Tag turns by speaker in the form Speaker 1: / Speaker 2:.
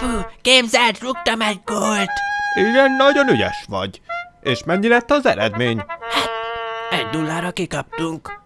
Speaker 1: Apu, képzeld, rúgtam egy gólt.
Speaker 2: Igen, nagyon ügyes vagy. És mennyi lett az eredmény?
Speaker 1: Hát, egy nullára kikaptunk.